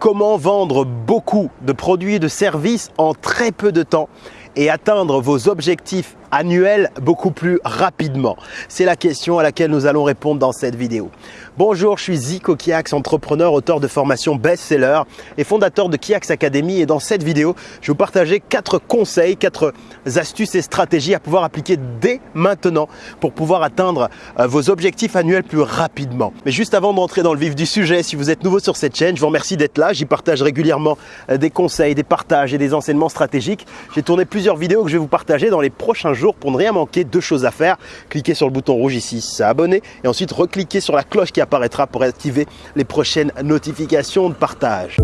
Comment vendre beaucoup de produits et de services en très peu de temps et atteindre vos objectifs annuels beaucoup plus rapidement C'est la question à laquelle nous allons répondre dans cette vidéo. Bonjour, je suis Zico Kiax, entrepreneur, auteur de formation best-seller et fondateur de Kiax Academy. Et dans cette vidéo, je vais vous partager quatre conseils, quatre astuces et stratégies à pouvoir appliquer dès maintenant pour pouvoir atteindre euh, vos objectifs annuels plus rapidement. Mais juste avant d'entrer dans le vif du sujet, si vous êtes nouveau sur cette chaîne, je vous remercie d'être là. J'y partage régulièrement euh, des conseils, des partages et des enseignements stratégiques. J'ai tourné plusieurs vidéos que je vais vous partager dans les prochains jours pour ne rien manquer. Deux choses à faire. Cliquez sur le bouton rouge ici, s'abonner et ensuite recliquez sur la cloche qui apparaîtra pour activer les prochaines notifications de partage.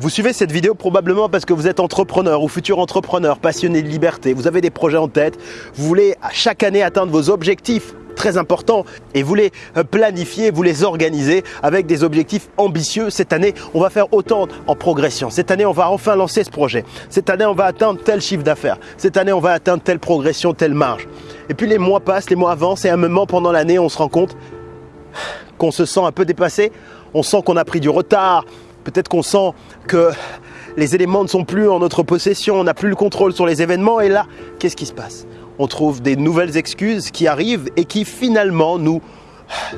Vous suivez cette vidéo probablement parce que vous êtes entrepreneur ou futur entrepreneur, passionné de liberté, vous avez des projets en tête, vous voulez chaque année atteindre vos objectifs très importants et vous les euh, planifier, vous les organiser avec des objectifs ambitieux. Cette année, on va faire autant en progression. Cette année, on va enfin lancer ce projet. Cette année, on va atteindre tel chiffre d'affaires. Cette année, on va atteindre telle progression, telle marge. Et puis les mois passent, les mois avancent et à un moment pendant l'année, on se rend compte qu'on se sent un peu dépassé. On sent qu'on a pris du retard. Peut-être qu'on sent que les éléments ne sont plus en notre possession, on n'a plus le contrôle sur les événements. Et là, qu'est-ce qui se passe? On trouve des nouvelles excuses qui arrivent et qui finalement nous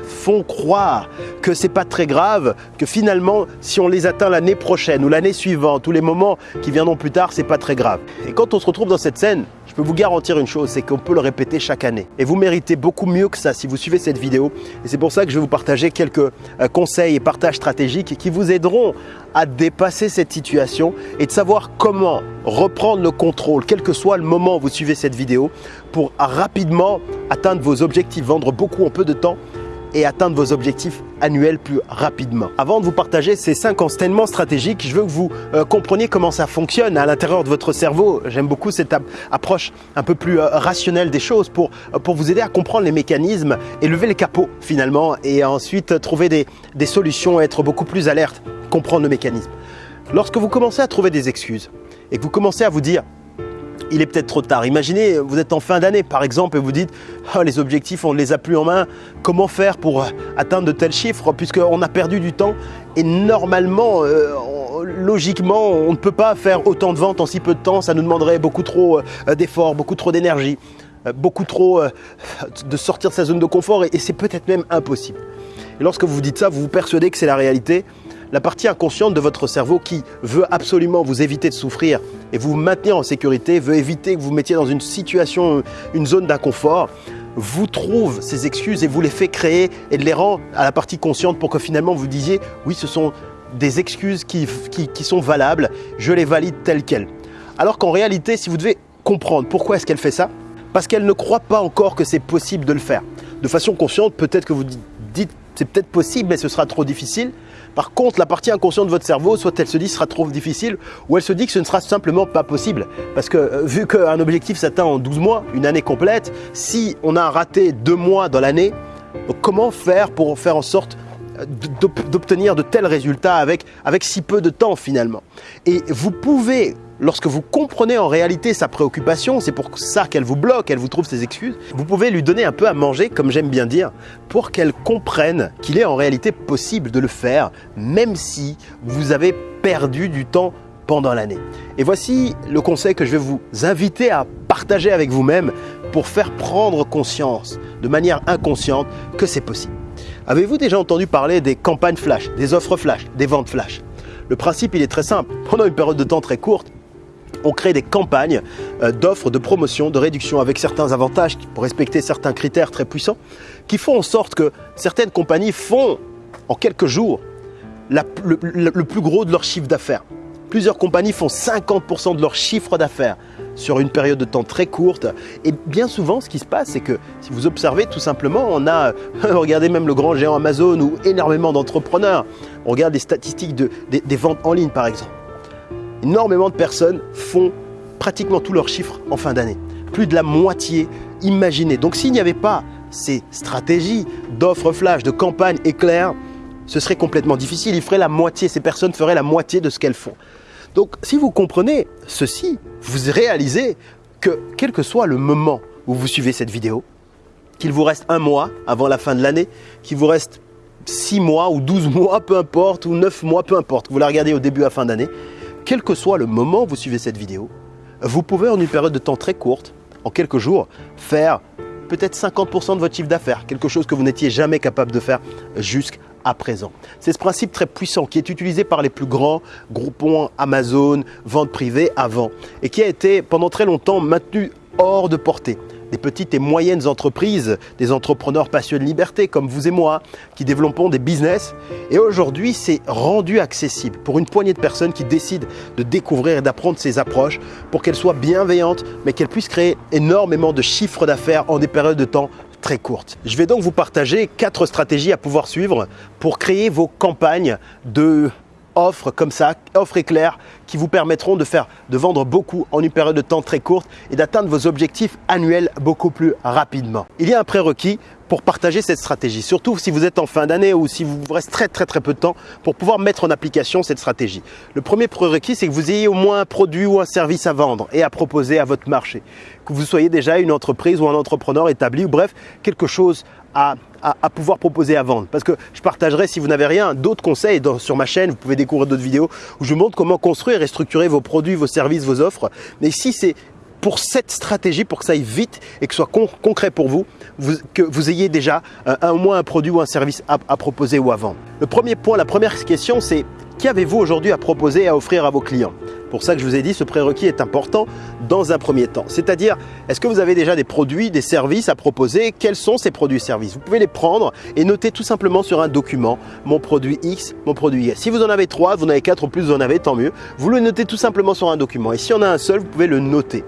font croire que c'est pas très grave, que finalement, si on les atteint l'année prochaine ou l'année suivante, tous les moments qui viendront plus tard, c'est pas très grave. Et quand on se retrouve dans cette scène, je peux vous garantir une chose, c'est qu'on peut le répéter chaque année. Et vous méritez beaucoup mieux que ça si vous suivez cette vidéo. Et c'est pour ça que je vais vous partager quelques euh, conseils et partages stratégiques qui vous aideront à dépasser cette situation et de savoir comment reprendre le contrôle, quel que soit le moment où vous suivez cette vidéo, pour rapidement atteindre vos objectifs, vendre beaucoup en peu de temps et atteindre vos objectifs annuels plus rapidement. Avant de vous partager ces cinq enseignements stratégiques, je veux que vous euh, compreniez comment ça fonctionne à l'intérieur de votre cerveau. J'aime beaucoup cette approche un peu plus euh, rationnelle des choses pour, euh, pour vous aider à comprendre les mécanismes et lever les capots finalement et ensuite trouver des, des solutions, être beaucoup plus alerte, comprendre le mécanisme. Lorsque vous commencez à trouver des excuses et que vous commencez à vous dire il est peut-être trop tard. Imaginez, vous êtes en fin d'année par exemple et vous dites oh, les objectifs, on ne les a plus en main. Comment faire pour atteindre de tels chiffres? Puisqu'on a perdu du temps et normalement, euh, logiquement, on ne peut pas faire autant de ventes en si peu de temps. Ça nous demanderait beaucoup trop euh, d'efforts, beaucoup trop d'énergie, euh, beaucoup trop de sortir de sa zone de confort et c'est peut-être même impossible. Et lorsque vous dites ça, vous vous persuadez que c'est la réalité la partie inconsciente de votre cerveau qui veut absolument vous éviter de souffrir et vous maintenir en sécurité, veut éviter que vous mettiez dans une situation, une zone d'inconfort, vous trouve ces excuses et vous les fait créer et les rend à la partie consciente pour que finalement vous disiez oui, ce sont des excuses qui, qui sont valables, je les valide telles quelles. Alors qu'en réalité, si vous devez comprendre pourquoi est-ce qu'elle fait ça, parce qu'elle ne croit pas encore que c'est possible de le faire. De façon consciente, peut-être que vous dites c'est peut-être possible, mais ce sera trop difficile. Par contre, la partie inconsciente de votre cerveau, soit elle se dit que ce sera trop difficile, ou elle se dit que ce ne sera simplement pas possible. Parce que euh, vu qu'un objectif s'atteint en 12 mois, une année complète, si on a raté deux mois dans l'année, comment faire pour faire en sorte d'obtenir de tels résultats avec, avec si peu de temps finalement Et vous pouvez Lorsque vous comprenez en réalité sa préoccupation, c'est pour ça qu'elle vous bloque, elle vous trouve ses excuses, vous pouvez lui donner un peu à manger, comme j'aime bien dire, pour qu'elle comprenne qu'il est en réalité possible de le faire, même si vous avez perdu du temps pendant l'année. Et voici le conseil que je vais vous inviter à partager avec vous-même pour faire prendre conscience de manière inconsciente que c'est possible. Avez-vous déjà entendu parler des campagnes flash, des offres flash, des ventes flash? Le principe, il est très simple. Pendant une période de temps très courte, on crée des campagnes euh, d'offres, de promotion, de réduction avec certains avantages pour respecter certains critères très puissants qui font en sorte que certaines compagnies font en quelques jours le, plus gros de leur chiffre d'affaires. Plusieurs compagnies font 50% de leur chiffre d'affaires sur une période de temps très courte. Et bien souvent, ce qui se passe, c'est que si vous observez tout simplement, on a, regardez même le grand géant Amazon ou énormément d'entrepreneurs. On regarde les statistiques des ventes en ligne par exemple énormément de personnes font pratiquement tous leurs chiffres en fin d'année. Plus de la moitié imaginée. Donc s'il n'y avait pas ces stratégies d'offres flash, de campagnes éclairs, ce serait complètement difficile. Ils feraient la moitié, ces personnes feraient la moitié de ce qu'elles font. Donc si vous comprenez ceci, vous réalisez que quel que soit le moment où vous suivez cette vidéo, qu'il vous reste un mois avant la fin de l'année, qu'il vous reste 6 mois ou 12 mois, peu importe, ou 9 mois, peu importe, vous la regardez au début à fin d'année, quel que soit le moment où vous suivez cette vidéo, vous pouvez en une période de temps très courte, en quelques jours, faire peut-être 50% de votre chiffre d'affaires, quelque chose que vous n'étiez jamais capable de faire jusqu'à présent. C'est ce principe très puissant qui est utilisé par les plus grands groupons Amazon, vente privée avant et qui a été pendant très longtemps maintenu hors de portée des petites et moyennes entreprises, des entrepreneurs passionnés de liberté comme vous et moi, qui développons des business. Et aujourd'hui, c'est rendu accessible pour une poignée de personnes qui décident de découvrir et d'apprendre ces approches pour qu'elles soient bienveillantes, mais qu'elles puissent créer énormément de chiffres d'affaires en des périodes de temps très courtes. Je vais donc vous partager quatre stratégies à pouvoir suivre pour créer vos campagnes de offres comme ça, offres éclairs qui vous permettront de faire, de vendre beaucoup en une période de temps très courte et d'atteindre vos objectifs annuels beaucoup plus rapidement. Il y a un prérequis pour partager cette stratégie, surtout si vous êtes en fin d'année ou si vous reste très très très peu de temps pour pouvoir mettre en application cette stratégie. Le premier prérequis, c'est que vous ayez au moins un produit ou un service à vendre et à proposer à votre marché. Que vous soyez déjà une entreprise ou un entrepreneur établi ou bref, quelque chose à, pouvoir proposer à vendre. Parce que je partagerai, si vous n'avez rien, d'autres conseils sur ma chaîne. Vous pouvez découvrir d'autres vidéos où je vous montre comment construire structurer vos produits, vos services, vos offres. Mais ici, c'est pour cette stratégie, pour que ça aille vite et que ce soit concret pour vous, que vous ayez déjà un, au moins un produit ou un service à, à proposer ou à vendre. Le premier point, la première question, c'est qu'avez-vous aujourd'hui à proposer et à offrir à vos clients? Pour ça que je vous ai dit, ce prérequis est important dans un premier temps. C'est-à-dire, est-ce que vous avez déjà des produits, des services à proposer? Quels sont ces produits et services? Vous pouvez les prendre et noter tout simplement sur un document mon produit X, mon produit Y. Si vous en avez trois, vous en avez quatre ou plus, vous en avez, tant mieux. Vous le notez tout simplement sur un document. Et si on a un seul, vous pouvez le noter.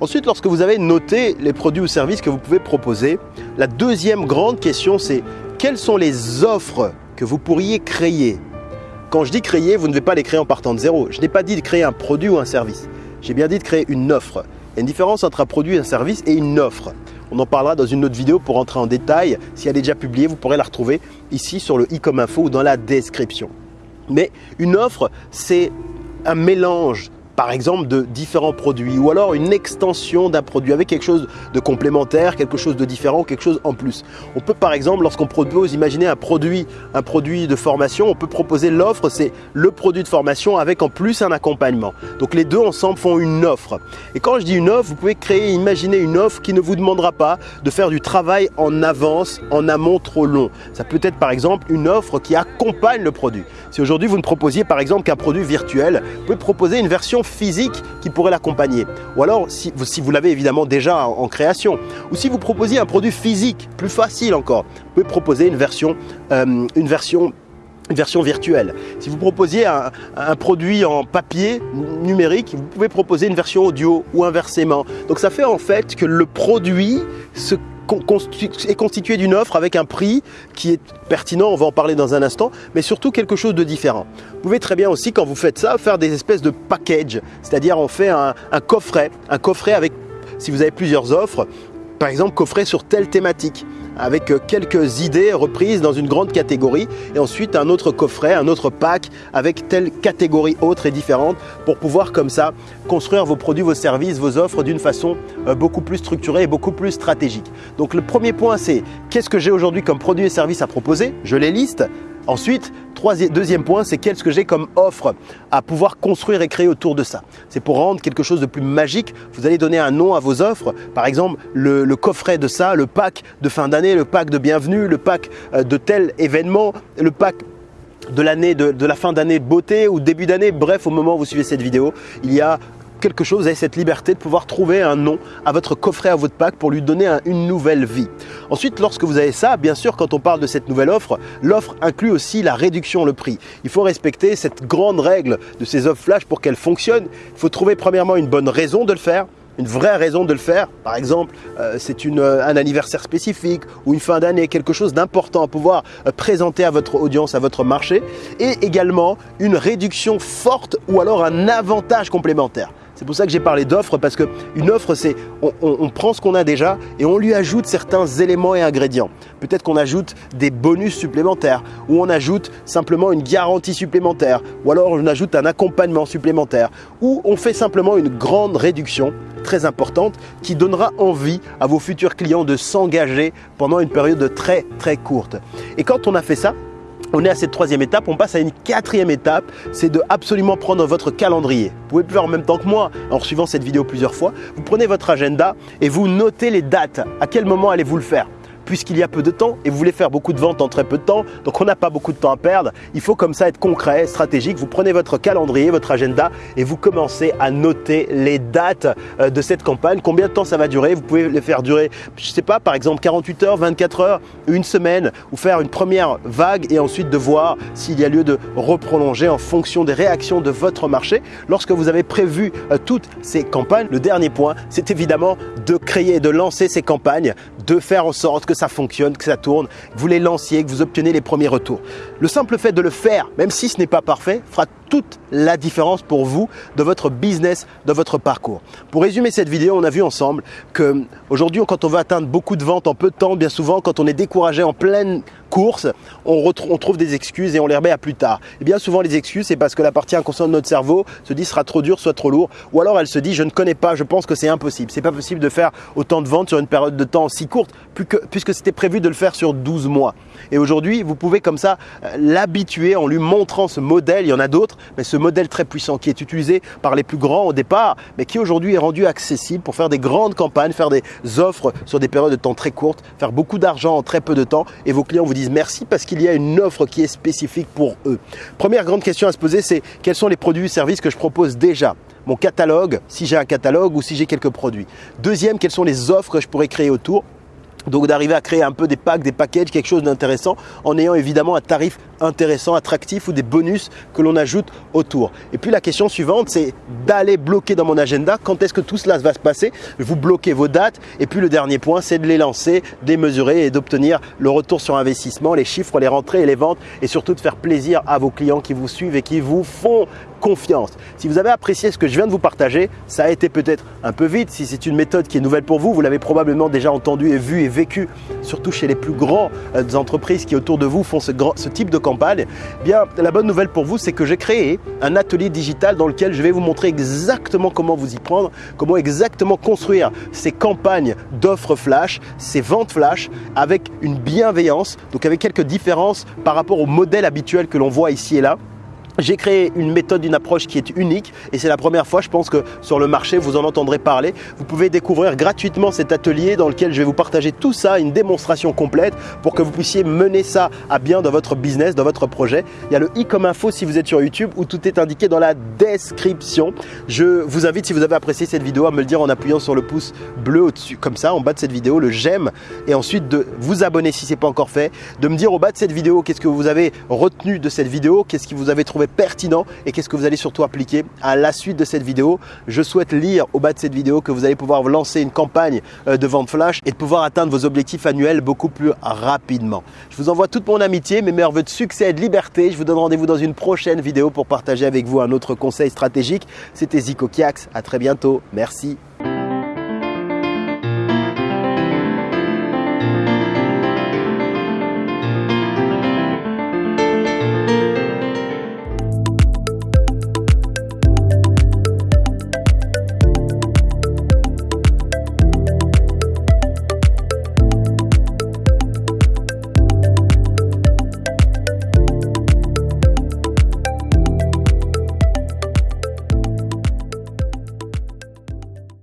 Ensuite, lorsque vous avez noté les produits ou services que vous pouvez proposer, la deuxième grande question, c'est quelles sont les offres que vous pourriez créer? Quand je dis créer, vous ne devez pas les créer en partant de zéro. Je n'ai pas dit de créer un produit ou un service. J'ai bien dit de créer une offre. Il y a une différence entre un produit, un service et une offre. On en parlera dans une autre vidéo pour entrer en détail. Si elle est déjà publiée, vous pourrez la retrouver ici sur le i comme info ou dans la description. Mais une offre, c'est un mélange par exemple de différents produits ou alors une extension d'un produit avec quelque chose de complémentaire, quelque chose de différent, quelque chose en plus. On peut par exemple, lorsqu'on propose, imaginer un produit, un produit de formation, on peut proposer l'offre, c'est le produit de formation avec en plus un accompagnement. Donc les deux ensemble font une offre. Et quand je dis une offre, vous pouvez créer, imaginer une offre qui ne vous demandera pas de faire du travail en avance, en amont trop long. Ça peut être par exemple une offre qui accompagne le produit. Si aujourd'hui vous ne proposiez par exemple qu'un produit virtuel, vous pouvez proposer une version physique qui pourrait l'accompagner. Ou alors, si vous, l'avez évidemment déjà en, création, ou si vous proposiez un produit physique, plus facile encore, vous pouvez proposer une version, euh, virtuelle. Si vous proposiez un, produit en papier numérique, vous pouvez proposer une version audio ou inversement. Donc ça fait en fait que le produit se est constitué d'une offre avec un prix qui est pertinent, on va en parler dans un instant, mais surtout quelque chose de différent. Vous pouvez très bien aussi, quand vous faites ça, faire des espèces de package, c'est-à-dire on fait un, un coffret, un coffret avec, si vous avez plusieurs offres, par exemple coffret sur telle thématique avec euh, quelques idées reprises dans une grande catégorie et ensuite un autre coffret, un autre pack avec telle catégorie autre et différente pour pouvoir comme ça construire vos produits, vos services, vos offres d'une façon euh, beaucoup plus structurée et beaucoup plus stratégique. Donc le premier point c'est qu'est-ce que j'ai aujourd'hui comme produits et services à proposer? Je les liste. Ensuite, deuxième point, c'est qu'est-ce que j'ai comme offre à pouvoir construire et créer autour de ça. C'est pour rendre quelque chose de plus magique. Vous allez donner un nom à vos offres. Par exemple, le, coffret de ça, le pack de fin d'année, le pack de bienvenue, le pack euh, de tel événement, le pack de l'année de, de, la fin d'année beauté ou début d'année, bref au moment où vous suivez cette vidéo, il y a quelque chose, vous avez cette liberté de pouvoir trouver un nom à votre coffret, à votre pack pour lui donner une nouvelle vie. Ensuite, lorsque vous avez ça, bien sûr, quand on parle de cette nouvelle offre, l'offre inclut aussi la réduction, le prix. Il faut respecter cette grande règle de ces offres flash pour qu'elles fonctionnent. Il faut trouver premièrement une bonne raison de le faire une vraie raison de le faire. Par exemple, euh, c'est euh, un anniversaire spécifique ou une fin d'année, quelque chose d'important à pouvoir euh, présenter à votre audience, à votre marché. Et également une réduction forte ou alors un avantage complémentaire. C'est pour ça que j'ai parlé d'offre parce qu'une offre, c'est on, on prend ce qu'on a déjà et on lui ajoute certains éléments et ingrédients. Peut-être qu'on ajoute des bonus supplémentaires ou on ajoute simplement une garantie supplémentaire ou alors on ajoute un accompagnement supplémentaire ou on fait simplement une grande réduction très importante qui donnera envie à vos futurs clients de s'engager pendant une période très très courte. Et quand on a fait ça, on est à cette troisième étape, on passe à une quatrième étape, c'est de absolument prendre votre calendrier. Vous pouvez le faire en même temps que moi en suivant cette vidéo plusieurs fois. Vous prenez votre agenda et vous notez les dates. À quel moment allez-vous le faire? Puisqu'il y a peu de temps et vous voulez faire beaucoup de ventes en très peu de temps, donc on n'a pas beaucoup de temps à perdre. Il faut comme ça être concret, stratégique. Vous prenez votre calendrier, votre agenda et vous commencez à noter les dates euh, de cette campagne, combien de temps ça va durer? Vous pouvez les faire durer, je ne sais pas, par exemple 48 heures, 24 heures, une semaine ou faire une première vague et ensuite de voir s'il y a lieu de reprolonger en fonction des réactions de votre marché. Lorsque vous avez prévu euh, toutes ces campagnes, le dernier point, c'est évidemment de créer, de lancer ces campagnes, de faire en sorte que ça fonctionne, que ça tourne, que vous les lanciez, que vous obtenez les premiers retours. Le simple fait de le faire, même si ce n'est pas parfait, fera toute la différence pour vous de votre business, de votre parcours. Pour résumer cette vidéo, on a vu ensemble que aujourd'hui, quand on veut atteindre beaucoup de ventes en peu de temps, bien souvent, quand on est découragé en pleine course, on, trouve des excuses et on les remet à plus tard. Et bien souvent, les excuses, c'est parce que la partie inconsciente de notre cerveau se dit sera trop dur, soit trop lourd, ou alors elle se dit je ne connais pas, je pense que c'est impossible. C'est pas possible de faire autant de ventes sur une période de temps si courte, puisque c'était prévu de le faire sur 12 mois. Et aujourd'hui, vous pouvez comme ça euh, l'habituer en lui montrant ce modèle. Il y en a d'autres, mais ce modèle très puissant qui est utilisé par les plus grands au départ, mais qui aujourd'hui est rendu accessible pour faire des grandes campagnes, faire des offres sur des périodes de temps très courtes, faire beaucoup d'argent en très peu de temps. Et vos clients vous disent merci parce qu'il y a une offre qui est spécifique pour eux. Première grande question à se poser, c'est quels sont les produits et services que je propose déjà? Mon catalogue, si j'ai un catalogue ou si j'ai quelques produits. Deuxième, quelles sont les offres que je pourrais créer autour? Donc d'arriver à créer un peu des packs, des packages, quelque chose d'intéressant en ayant évidemment un tarif intéressant, attractif ou des bonus que l'on ajoute autour. Et puis la question suivante, c'est d'aller bloquer dans mon agenda quand est-ce que tout cela va se passer? Vous bloquez vos dates et puis le dernier point, c'est de les lancer, de mesurer et d'obtenir le retour sur investissement, les chiffres, les rentrées et les ventes et surtout de faire plaisir à vos clients qui vous suivent et qui vous font confiance. Si vous avez apprécié ce que je viens de vous partager, ça a été peut-être un peu vite. Si c'est une méthode qui est nouvelle pour vous, vous l'avez probablement déjà entendu et vu et vécu, surtout chez les plus grands euh, entreprises qui autour de vous font ce, ce type de campagne. Bien, la bonne nouvelle pour vous, c'est que j'ai créé un atelier digital dans lequel je vais vous montrer exactement comment vous y prendre, comment exactement construire ces campagnes d'offres flash, ces ventes flash avec une bienveillance, donc avec quelques différences par rapport au modèle habituel que l'on voit ici et là. J'ai créé une méthode, une approche qui est unique et c'est la première fois, je pense que sur le marché, vous en entendrez parler. Vous pouvez découvrir gratuitement cet atelier dans lequel je vais vous partager tout ça, une démonstration complète pour que vous puissiez mener ça à bien dans votre business, dans votre projet. Il y a le i comme info si vous êtes sur YouTube où tout est indiqué dans la description. Je vous invite, si vous avez apprécié cette vidéo, à me le dire en appuyant sur le pouce bleu au-dessus, comme ça, en bas de cette vidéo, le j'aime et ensuite de vous abonner si ce n'est pas encore fait, de me dire au bas de cette vidéo qu'est-ce que vous avez retenu de cette vidéo, qu'est-ce qui vous avez trouvé pertinent et qu'est-ce que vous allez surtout appliquer à la suite de cette vidéo. Je souhaite lire au bas de cette vidéo que vous allez pouvoir lancer une campagne euh, de vente flash et de pouvoir atteindre vos objectifs annuels beaucoup plus rapidement. Je vous envoie toute mon amitié, mes meilleurs voeux de succès et de liberté. Je vous donne rendez-vous dans une prochaine vidéo pour partager avec vous un autre conseil stratégique. C'était Zico Kiax. À très bientôt. Merci.